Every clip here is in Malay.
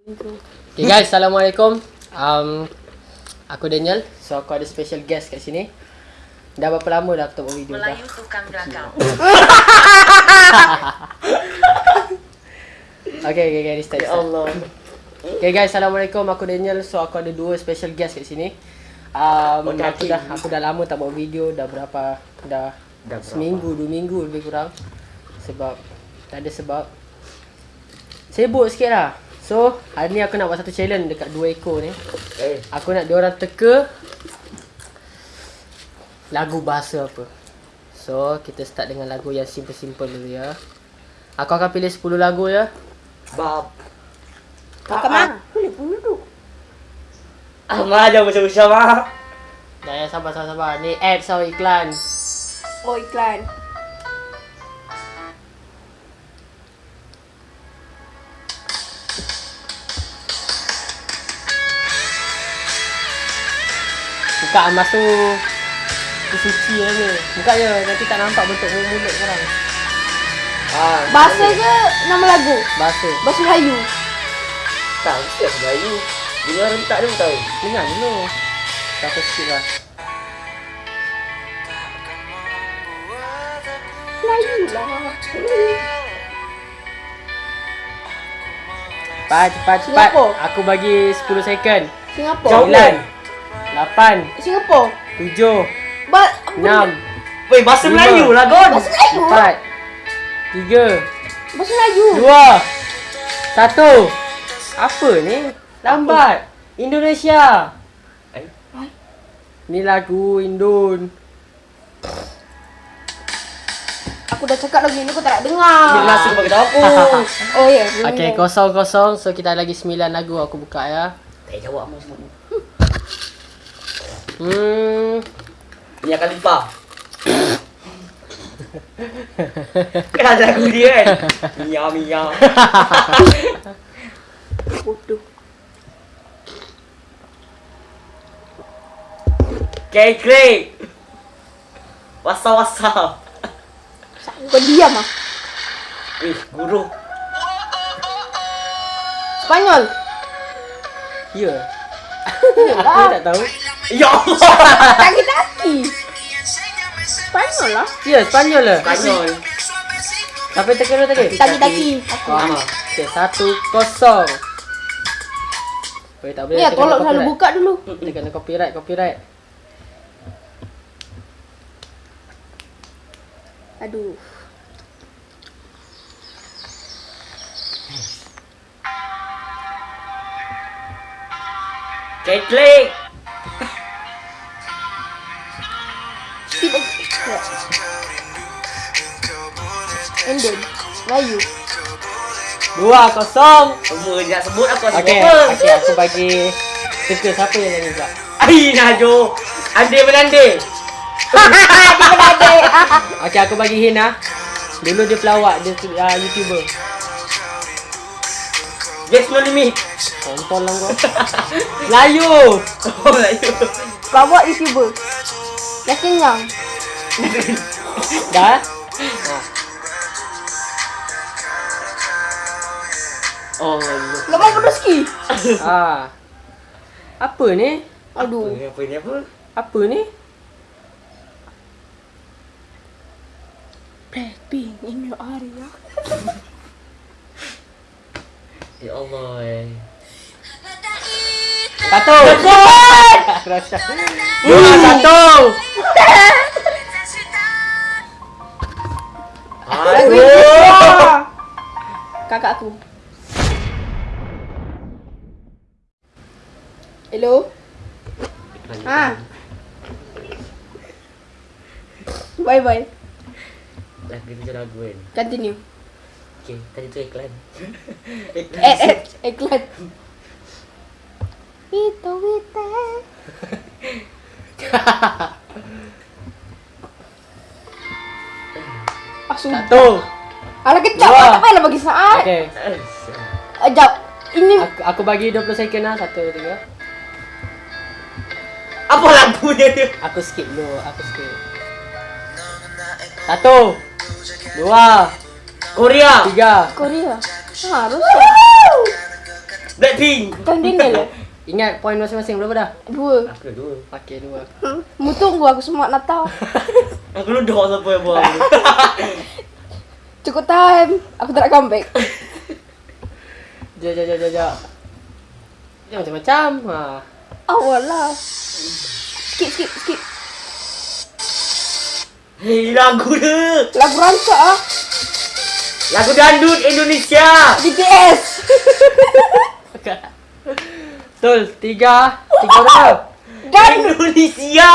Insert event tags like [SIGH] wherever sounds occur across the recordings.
Okay guys, Assalamualaikum. Um, Aku Daniel. So aku ada special guest kat sini. Dah berapa lama dah aku tak buat video dah? Melayu tukang gagal. [LAUGHS] Okay, okay, okay, ni start, Ya start. Allah. Okay guys, Assalamualaikum. Aku Daniel. So aku ada dua special guest kat sini. Um, Okay, aku, dah, aku dah lama tak buat video. Dah berapa Dah, Dah berapa? seminggu, dua minggu lebih kurang. Sebab Tak ada sebab. Sibuk sikit lah So, hari ni aku nak buat satu challenge dekat dua ekor ni Eh, Aku nak diorang teka lagu bahasa apa. So, kita start dengan lagu yang simple-simple dulu ya. Aku akan pilih 10 lagu ya. bab. Kakak mana? Boleh pun duduk. Ah, aja macam-macam ah. Dah ya, sabar, sabar, sabar. Ni ads atau iklan. Oh iklan. Buka emas tu. Tu suci lah ni. Buka je. Nanti tak nampak bentuk mulut korang. Ah, Bahasa ke nama lagu? Bahasa. Bahasa Melayu. tak mesti aku Melayu. Dengar rentak dia pun tahu. Dengar dulu. Tak sikit lah. Melayu lah. Cepat, cepat, cepat. Aku bagi 10 second. Singapura. 9 8 Singapura. 7 Ba 6 Weh, bahasa Lima. Melayu lah, Gon. Bahasa Melayu. Empat Tiga Bahasa Melayu. Dua Satu Apa ni? Lambat Indonesia Eh? Ni lagu Indon Aku dah cakap lagu ni kau tak nak dengar. Dia langsung pakai dapur. [LAUGHS] Oh ya. Okay kosong-kosong So kita ada lagi sembilan lagu aku buka ya Tak jawab mu semua. Hmm Ni akan limpah. [COUGHS] kan ada lagu dia kan? Mia, Mia. [COUGHS] Bodoh. Kek, kek. Wasa, wasa. Kau diam ah. Eh, guru. Spanyol. Ya [LAUGHS] Aku tak tahu Ya Allah. Taki-taki. Spanyol lah. Ya Spanyol lah Spanyol. Sampai teka dulu tadi Taki-taki. Ah, okay, satu kosong. Weh, tak boleh. Ya, tolong selalu buka dulu. Dia kena copyright, copyright. Aduh. Kek, kek. Tidak. Endon. Melayu. Dua kosong. Semua dia nak sebut Okey, apa. okey aku bagi teka siapa yang nyanyi pula. Ai Najo. Ande menande. [LAUGHS] Okey, aku bagi hint ah. Dulu dia pelawak, dia uh, YouTuber. Yes no limit. Kontol lah kau. Melayu. Oh Melayu. Bawa YouTuber. Dah kenyang. [LAUGHS] Dah? Oh Allah. Lama pun rezeki. Ah. Apa ni? Aduh. Apa ni apa ni apa? Apa ni? Blackpink in your area. [LAUGHS] Ya Allah. Eh. Satu. [LAUGHS] Rasa. Dua, satu. Lagu. Kakak aku. Hello. Ha. Bye bye. Dah kita je lagu kan. Continue. Okey, tadi tu iklan. [LAUGHS] Eh eh iklan. [LAUGHS] Itu itu. [LAUGHS] Satu. Alah kecap, Dua. tak payahlah bagi saat. Okey. Ajak. Ini Aku, aku bagi 20 second lah. Satu, tiga. Apa lagunya dia? Aku skip dulu. Aku skip. Satu. Dua. Korea. Tiga. Korea. Harus. Blackpink. Kan Daniel lah. Ingat poin masing-masing berapa dah? Dua. Aku dah dua. Okey, dua. Hmm. Mu tunggu aku semua nak tahu. [LAUGHS] Aku ludah siapa yang buang. [LAUGHS] Cukup time. Aku tak nak comeback. Jap, jap, jap, jap, jap. Dia macam-macam. Ha. Awal lah. Skip, skip, skip. Hei, lagu dia. Lagu rancak ah. Lagu dangdut Indonesia. BTS. [LAUGHS] Betul. Tiga. Tiga berapa? [LAUGHS] Dan Indonesia.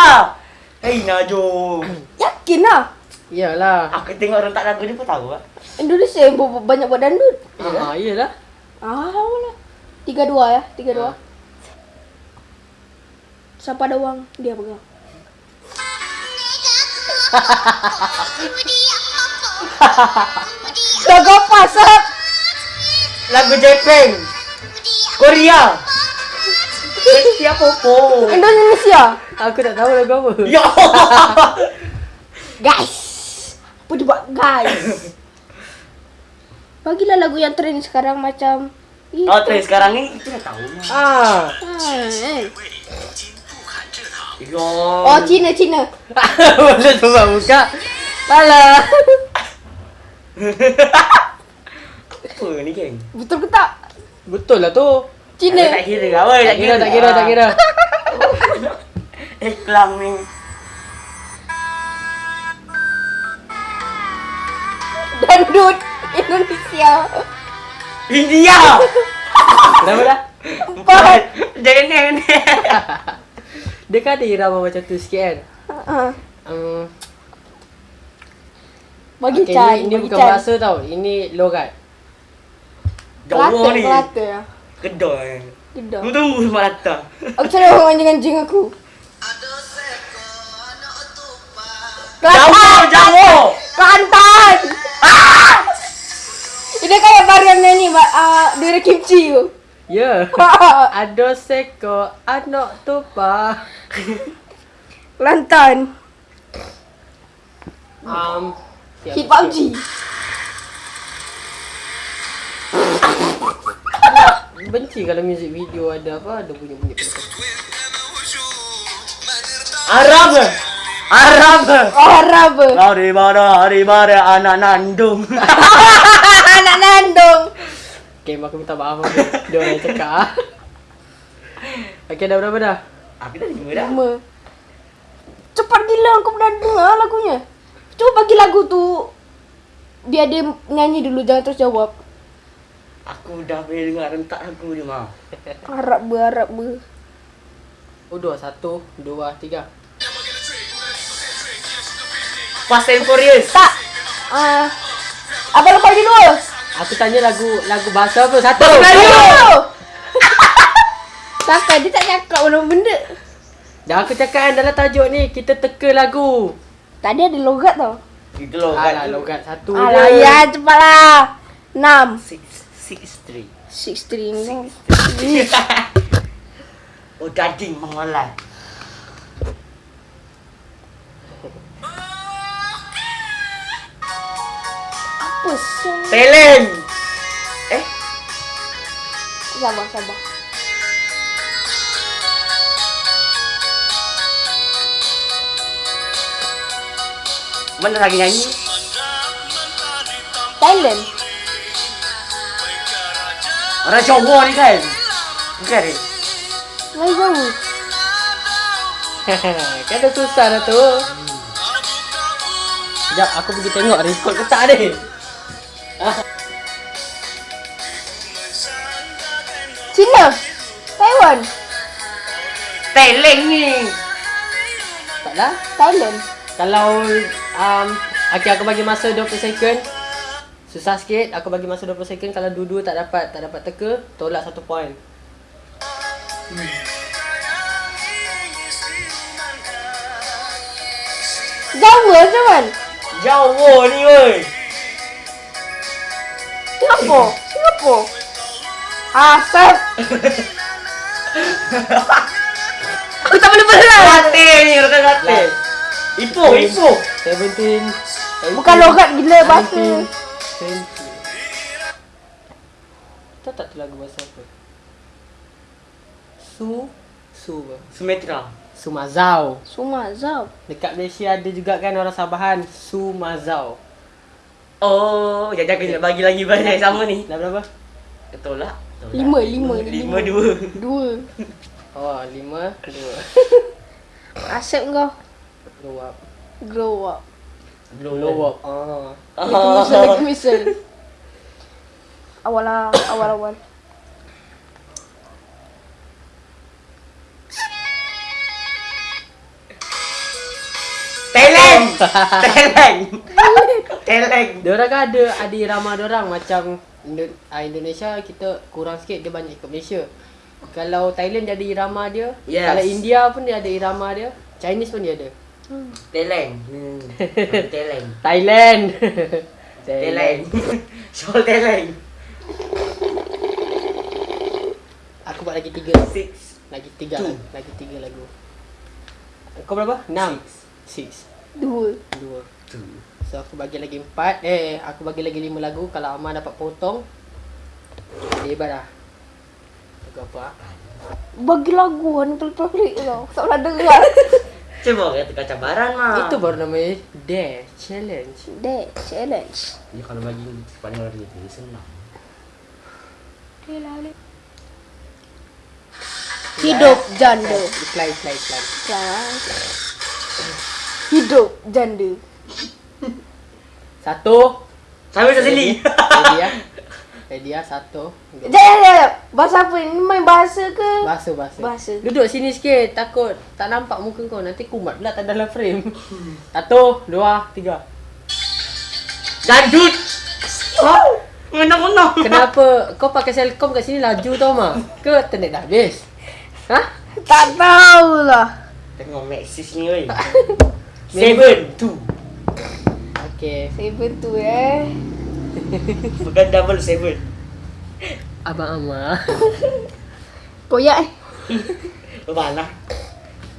Hei, Najong. [COUGHS] yakin lah. Iyalah. Aku tengok orang tak lagu ni pun tahu lah. Indonesia yang banyak buat dandut. Ha, iyalah. Ah, lah. Tiga dua ya. Tiga dua. Siapa ada uang, dia pegang. [LAUGHS] Jaga pasar. Lagu Jepang. Korea. Siapa po? Indonesia. Aku tak tahu lagu apa. Ya. Guys. Apa dia buat guys? Bagilah lagu yang trend sekarang macam itu. Oh, tren sekarang ni kita dah tahu lah. Ah. Ah, eh. Ya. Oh, Cina, Cina. Boleh cuba buka. Alah. [LAUGHS] Apa ni geng? Betul ke tak? Betul lah tu. Cina. Tak kira ke? Oi, Tak kira, tak kira, tak kira. [LAUGHS] Eh, kelam ni. Dandut Indonesia. India. [LAUGHS] Kenapa dah? Empat. Jangan ni. [LAUGHS] Dia kan ada irama macam tu sikit kan. Ah, Um, Bagi okay, Chan. ini, ini bagi bukan bahasa tau. Ini logat. Jawa ni. Kelate ya. Kedai. Tidak. Aku tunggu semua datang. Aku cari orang anjing-anjing aku. Jawa, Kelantan. Jawa. Kelantan. Ah! Ini kayak varian nyanyi uh, dari kimchi tu. Ya. [LAUGHS] Ado seko anak tupa. Kelantan. Um, Hit siap. PUBG. Benci kalau music video ada apa ada bunyi-bunyi. Arab. Arab. Arab. Hari mana, hari mana anak nandung. [LAUGHS] Anak nandung. Okay, aku minta maaf aku. Dia orang cakap ah. Okay, dah berapa dah? Aku dah lima dah. Lama. Cepat gila aku pernah dengar lagunya. Cuba bagi lagu tu. Biar dia nyanyi dulu, jangan terus jawab. Aku dah boleh dengar rentak lagu ni mah. Arab ber, Arab ber. Oh, dua. Satu, dua, tiga. Fast and Furious. Tak. Ah. apa lepas di dua? Aku tanya lagu lagu bahasa apa? Satu. Melayu. [LAUGHS] Takkan dia tak cakap mana benda. Dah aku cakap kan dalam tajuk ni kita teka lagu. Tadi ada logat tau. Itu loh Alah, logat satu Alah je. ya cepatlah. 6 Six, six, three. 6 string. [LAUGHS] Oh, daging mengolai. Apa sih? Talent. Eh, Sabar, sabar. mana lagi nyanyi? Thailand. Orang Jawa ni kan? Bukan ni? Lagi [LAUGHS] jauh. kan dah susah dah tu. Sekejap aku pergi tengok record ke tak ni. [LAUGHS] Cina. Taiwan. Talent ni. Taklah. Thailand. Kalau um, okay, aku bagi masa 20 second. Susah sikit. Aku bagi masa 20 second. Kalau dua-dua tak dapat tak dapat teka, tolak satu point. Jawa Zaman. Jawa ni woi. Singapura. Singapura. Asap. [LAUGHS] Aku tak boleh berat. Kate ni, rekan kate. Ipoh, ipoh. 17 Bukan logat gila bahasa. 20 Tahu tak tu lagu bahasa apa? Su Su apa? Sumatera. Sumazau. Sumazau. Dekat Malaysia ada juga kan orang Sabahan Sumazau. Oh, jadi aku nak bagi lagi banyak sama ni. Dah berapa? Tolak. Tolak. Lima, lima. Lima dua. Dua. [LAUGHS] Oh, lima, dua. [LAUGHS] Asap kau. Grow up. Grow up. Blow up. Oh. Lagi misal, lagi misal. Awal lah, awal awal. Teleng. [LAUGHS] Teleng. Teleng. Dia orang kan ada ada irama dia orang macam ah, Indonesia kita kurang sikit dia banyak ikut Malaysia. Kalau Thailand dia ada irama dia, Yes. kalau India pun dia ada irama dia, Chinese pun dia ada. Hmm. Teleng. Thailand. Teleng. Soal teleng. Aku buat lagi tiga. Six. Lagi tiga. Two. Lagi tiga lagu. Kau berapa? Enam. Six. Dua. Dua. Two. So aku bagi lagi empat. Eh, aku bagi lagi lima lagu. Kalau Amar dapat potong. Hebat dah. Lagu apa? ah? Bagi lagu ni pelik-pelik tau. Tak pernah dengar. Cuba kata cabaran mah. Itu baru namanya Dare Challenge. That challenge. Ya kalau bagi sepanjang hari itu senang. Hidup janda. Iklan, iklan, iklan. Kan? Hidup janda. Satu. Sampai sini. Ready ya. [LAUGHS] Ya. Satu. Sekejap, sekejap. Bahasa apa ni? Main bahasa ke? Bahasa, bahasa. Bahasa. Duduk sini sikit. Takut tak nampak muka kau. Nanti kumat pula tak dalam frame. [LAUGHS] Satu, dua, tiga. Dandut. Oh. Menang-menang. Kenapa [LAUGHS] kau pakai selcom kat sini laju tau mah? Ke internet dah habis? Ha? Tak tahulah. Tengok Maxis ni oi. [LAUGHS] Seven two. Okay. Seven tu eh. [LAUGHS] Bukan double seven. Abang Amar. [LAUGHS] Koyak eh. [LAUGHS] Mana?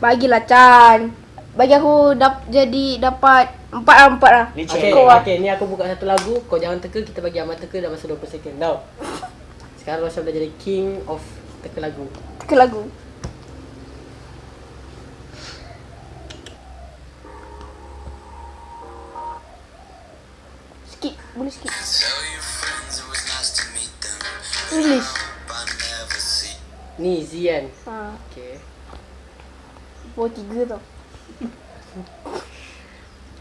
Bagilah Chan. Bagi aku dap, jadi dapat empat lah, empat lah. Ni Okay, cakap. Kau ah. okay, ni aku buka satu lagu. Kau jangan teka, kita bagi Amar teka dalam masa 20 second tau. Sekarang Rosyam dah jadi king of teka lagu. Ke lagu. Skip, boleh skip. English. Ni Zian. Ha, Okay. bawa tiga tau.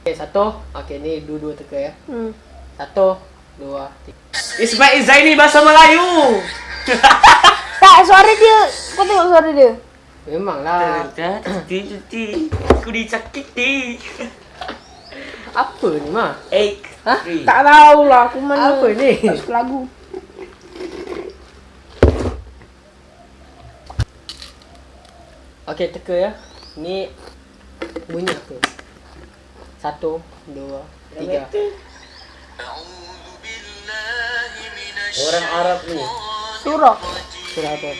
Okay, satu. Okay, ni dua-dua teka ya. Hmm. Satu, dua, tiga. Ismail Zaini bahasa Melayu. [LAUGHS] Tak, suara dia. Kau tengok suara dia. Memanglah. Titi, aku disakiti. Apa ni mah? Eight. Hah? Three. Tak tahulah aku mana. Apa ni? Tak suka lagu. Okay, teka ya. Ni bunyi apa? Satu, dua, tiga. Orang Arab ni. Surah. Surah apa?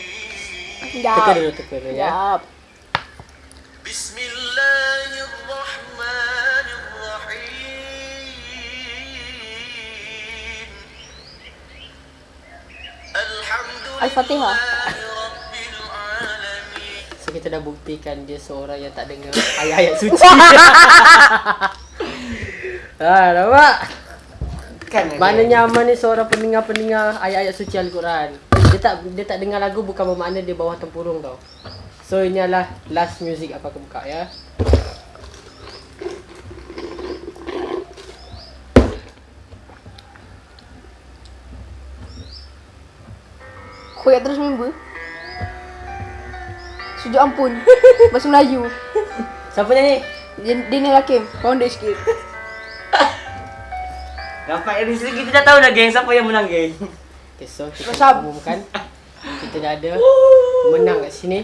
Teka dulu, teka dulu ya. Sekejap. Al-Fatihah. Ha? So kita dah buktikan dia seorang yang tak dengar [LAUGHS] ayat-ayat suci. [LAUGHS] ah, nampak? Kan, kan? Mana nyaman ni seorang pendengar-pendengar ayat-ayat suci Al-Quran. Dia tak dia tak dengar lagu bukan bermakna dia bawah tempurung tau. So inilah last music apa aku buka ya. Koyak terus member. Sujud ampun. [LAUGHS] Bahasa Melayu. Siapa nyanyi? Daniel Hakim. Founder sikit. [LAUGHS] Dapat dari sini kita dah tahu dah geng siapa yang menang geng. Okay, so kita Masam. umumkan kita dah ada menang kat sini.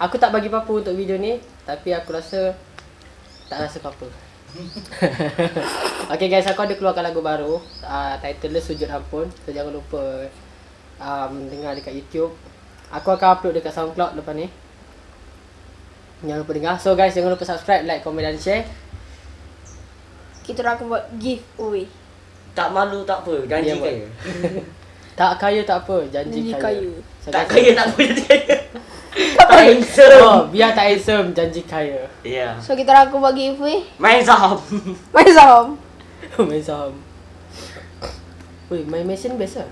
Aku tak bagi apa-apa untuk video ni, tapi aku rasa tak rasa apa-apa. [LAUGHS] okay guys, aku ada keluarkan lagu baru. Uh, title dia Sujud Ampun. So jangan lupa um, dengar dekat YouTube. Aku akan upload dekat SoundCloud lepas ni. Jangan lupa dengar. So guys, jangan lupa subscribe, like, komen dan share. Kita orang akan buat giveaway. Tak malu tak apa, janji buat. kaya. [LAUGHS] Tak kaya tak apa, janji, Janji kaya. kaya. So, Tak guys, kaya tak apa janji kaya. [LAUGHS] Tak handsome. Oh, biar tak handsome janji kaya. Ya. So kita orang aku bagi giveaway. Main saham. Main saham. [LAUGHS] main saham. Weh, main mesin biasa.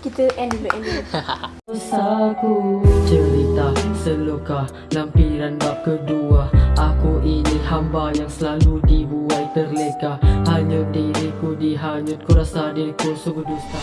Kita end dulu, end dulu. [LAUGHS] Saku cerita seloka lampiran bab kedua. Aku ini hamba yang selalu dibuai terleka. Hanya diriku dihanyut ku rasa diriku sungguh dusta